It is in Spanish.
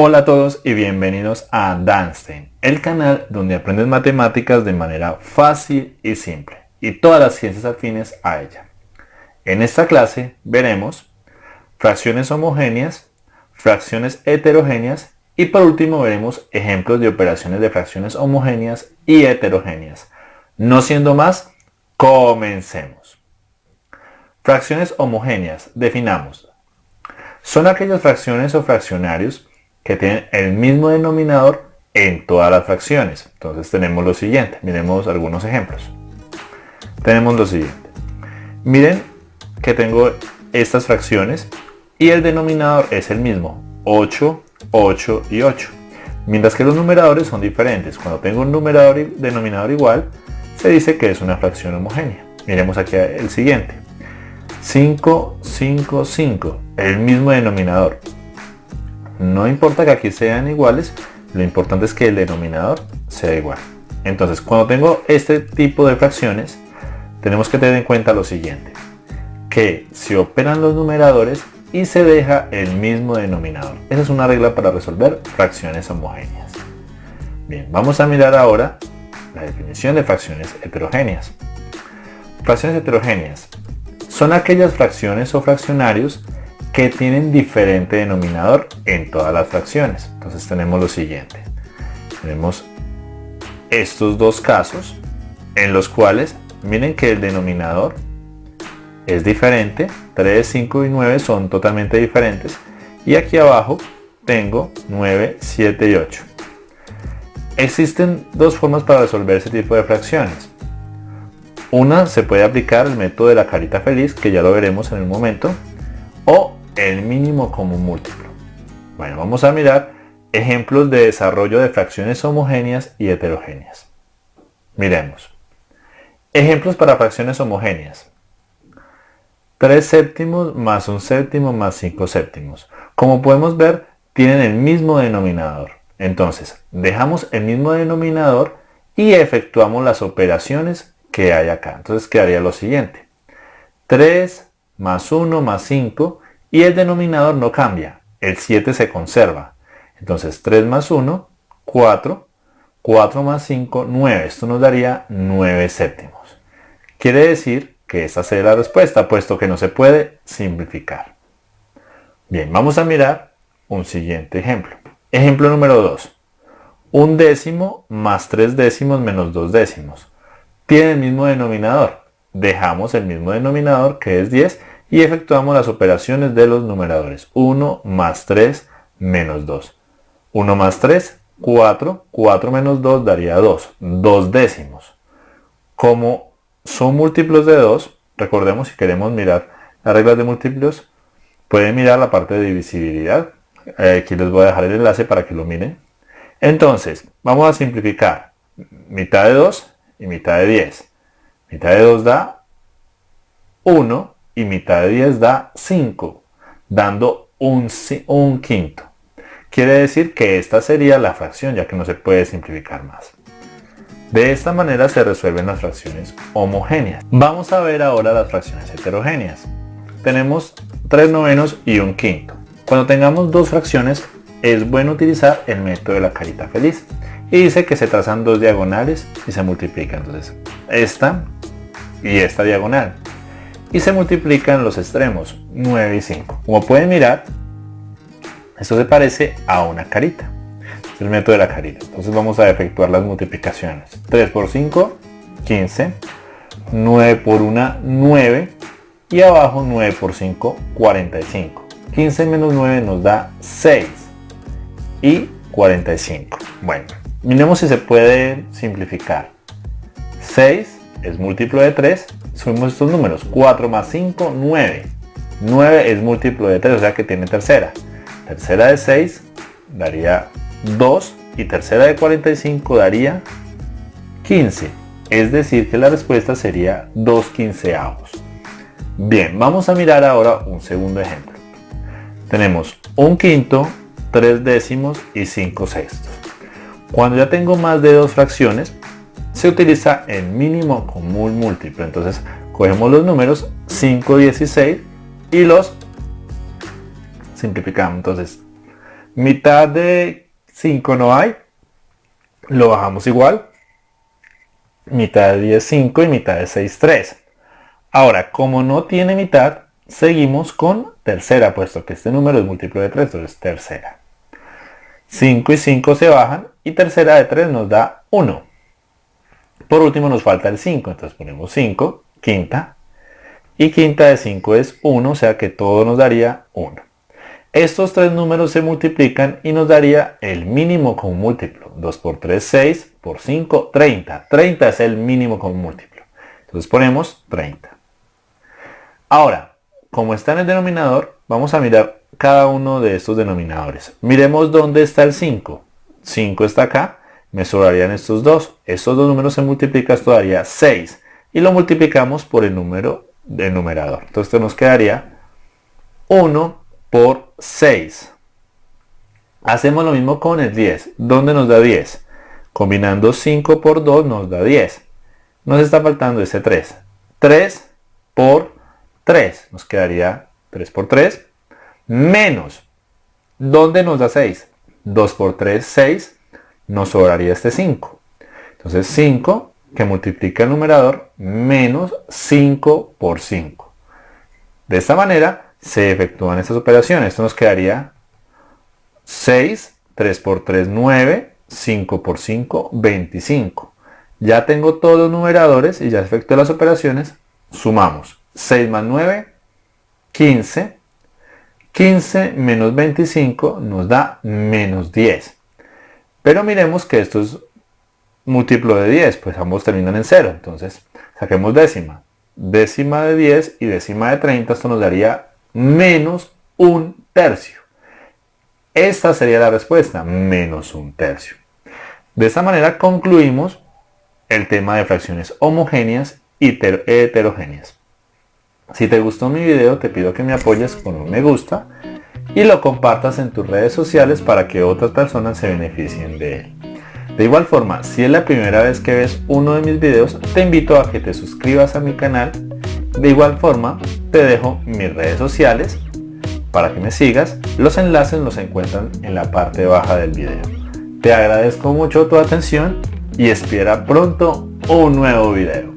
Hola a todos y bienvenidos a Danstein, el canal donde aprendes matemáticas de manera fácil y simple y todas las ciencias afines a ella. En esta clase veremos fracciones homogéneas, fracciones heterogéneas y por último veremos ejemplos de operaciones de fracciones homogéneas y heterogéneas. No siendo más, comencemos. Fracciones homogéneas, definamos. Son aquellas fracciones o fraccionarios que tienen el mismo denominador en todas las fracciones. Entonces tenemos lo siguiente, miremos algunos ejemplos. Tenemos lo siguiente. Miren que tengo estas fracciones y el denominador es el mismo, 8, 8 y 8. Mientras que los numeradores son diferentes. Cuando tengo un numerador y denominador igual, se dice que es una fracción homogénea. Miremos aquí el siguiente. 5, 5, 5, el mismo denominador. No importa que aquí sean iguales, lo importante es que el denominador sea igual. Entonces, cuando tengo este tipo de fracciones, tenemos que tener en cuenta lo siguiente. Que se operan los numeradores y se deja el mismo denominador. Esa es una regla para resolver fracciones homogéneas. Bien, vamos a mirar ahora la definición de fracciones heterogéneas. Fracciones heterogéneas son aquellas fracciones o fraccionarios que tienen diferente denominador en todas las fracciones. Entonces tenemos lo siguiente. Tenemos estos dos casos en los cuales miren que el denominador es diferente. 3, 5 y 9 son totalmente diferentes. Y aquí abajo tengo 9, 7 y 8. Existen dos formas para resolver ese tipo de fracciones. Una se puede aplicar el método de la carita feliz, que ya lo veremos en un momento, o el mínimo común múltiplo. Bueno, vamos a mirar ejemplos de desarrollo de fracciones homogéneas y heterogéneas. Miremos. Ejemplos para fracciones homogéneas. 3 séptimos más un séptimo más 5 séptimos. Como podemos ver, tienen el mismo denominador. Entonces, dejamos el mismo denominador y efectuamos las operaciones que hay acá. Entonces quedaría lo siguiente. 3 más 1 más 5 y el denominador no cambia, el 7 se conserva. Entonces 3 más 1, 4, 4 más 5, 9. Esto nos daría 9 séptimos. Quiere decir que esta sería la respuesta, puesto que no se puede simplificar. Bien, vamos a mirar un siguiente ejemplo. Ejemplo número 2. Un décimo más 3 décimos menos 2 décimos. Tiene el mismo denominador. Dejamos el mismo denominador que es 10 y efectuamos las operaciones de los numeradores. 1 más 3 menos 2. 1 más 3, 4. 4 menos 2 daría 2. 2 décimos. Como son múltiplos de 2, recordemos si queremos mirar las reglas de múltiplos, pueden mirar la parte de divisibilidad. Eh, aquí les voy a dejar el enlace para que lo miren. Entonces, vamos a simplificar. Mitad de 2 y mitad de 10. Mitad de 2 da 1 y mitad de 10 da 5, dando un, un quinto. Quiere decir que esta sería la fracción, ya que no se puede simplificar más. De esta manera se resuelven las fracciones homogéneas. Vamos a ver ahora las fracciones heterogéneas. Tenemos 3 novenos y un quinto. Cuando tengamos dos fracciones, es bueno utilizar el método de la carita feliz. Y dice que se trazan dos diagonales y se multiplican. Entonces, esta y esta diagonal y se multiplican los extremos 9 y 5. Como pueden mirar, esto se parece a una carita. Es el método de la carita. Entonces vamos a efectuar las multiplicaciones. 3 por 5, 15. 9 por 1, 9. Y abajo 9 por 5, 45. 15 menos 9 nos da 6. Y 45. Bueno, miremos si se puede simplificar. 6 es múltiplo de 3 sumemos estos números. 4 más 5, 9. 9 es múltiplo de 3, o sea que tiene tercera. Tercera de 6 daría 2 y tercera de 45 daría 15. Es decir que la respuesta sería 2 quinceavos. Bien, vamos a mirar ahora un segundo ejemplo. Tenemos un quinto, 3 décimos y 5 sextos. Cuando ya tengo más de dos fracciones, se utiliza el mínimo común múltiplo. Entonces cogemos los números 5, 16 y los simplificamos. Entonces Mitad de 5 no hay. Lo bajamos igual. Mitad de 10, 5 y mitad de 6, 3. Ahora, como no tiene mitad, seguimos con tercera, puesto que este número es múltiplo de 3, entonces tercera. 5 y 5 se bajan y tercera de 3 nos da 1. Por último nos falta el 5, entonces ponemos 5, quinta. Y quinta de 5 es 1, o sea que todo nos daría 1. Estos tres números se multiplican y nos daría el mínimo común múltiplo. 2 por 3, 6, por 5, 30. 30 es el mínimo común múltiplo. Entonces ponemos 30. Ahora, como está en el denominador, vamos a mirar cada uno de estos denominadores. Miremos dónde está el 5. 5 está acá, me sobrarían estos dos. Estos dos números se multiplican, esto daría 6. Y lo multiplicamos por el número del numerador. Entonces esto nos quedaría 1 por 6. Hacemos lo mismo con el 10. ¿Dónde nos da 10? Combinando 5 por 2 nos da 10. Nos está faltando ese 3. 3 por 3. Nos quedaría 3 por 3. Menos. ¿Dónde nos da 6? 2 por 3, 6. Nos sobraría este 5. Entonces 5 que multiplica el numerador menos 5 por 5. De esta manera se efectúan estas operaciones. Esto nos quedaría 6, 3 por 3, 9, 5 por 5, 25. Ya tengo todos los numeradores y ya efectué las operaciones. Sumamos 6 más 9, 15. 15 menos 25 nos da menos 10. Pero miremos que esto es múltiplo de 10, pues ambos terminan en 0. Entonces, saquemos décima. Décima de 10 y décima de 30, esto nos daría menos un tercio. Esta sería la respuesta, menos un tercio. De esta manera concluimos el tema de fracciones homogéneas y heterogéneas. Si te gustó mi video, te pido que me apoyes con un me gusta y lo compartas en tus redes sociales para que otras personas se beneficien de él. De igual forma, si es la primera vez que ves uno de mis videos, te invito a que te suscribas a mi canal. De igual forma, te dejo mis redes sociales para que me sigas. Los enlaces los encuentran en la parte baja del video. Te agradezco mucho tu atención y espera pronto un nuevo video.